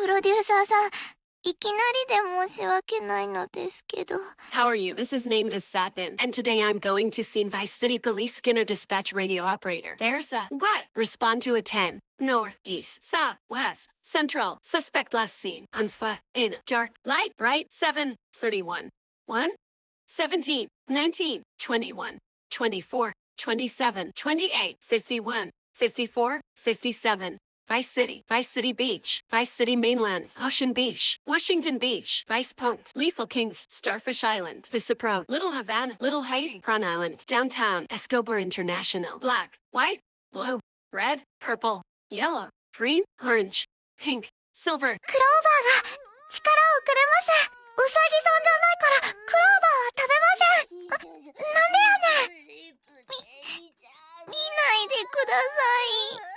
プロデューサーさん、いきなりで申し訳ないのですけど。How are you? This is named as Satin, and today I'm going to see Vice City Police Skinner Dispatch Radio Operator. There's a what? Respond to a 10. North, east, south, west, central. Suspect last seen on foot in dark light, right? 7, 31, 1, 17, 19, 21, 24, 27, 28, 51, 54, 57, Vice City, Vice City Beach, Vice City Mainland, Ocean Beach, Washington Beach, Vice Point, Leaf Links, Starfish Island, Viceport, Little Havana, Little Haiti, Prawn Island, Downtown, Escobar International, Black, White, Blue, Red, Purple, Yellow, Green, Orange, Pink, Silver. クローバーが力をくれません。ウサギさんじゃないからクローバーは食べません。あ、なんでやねん。み、見ないでください。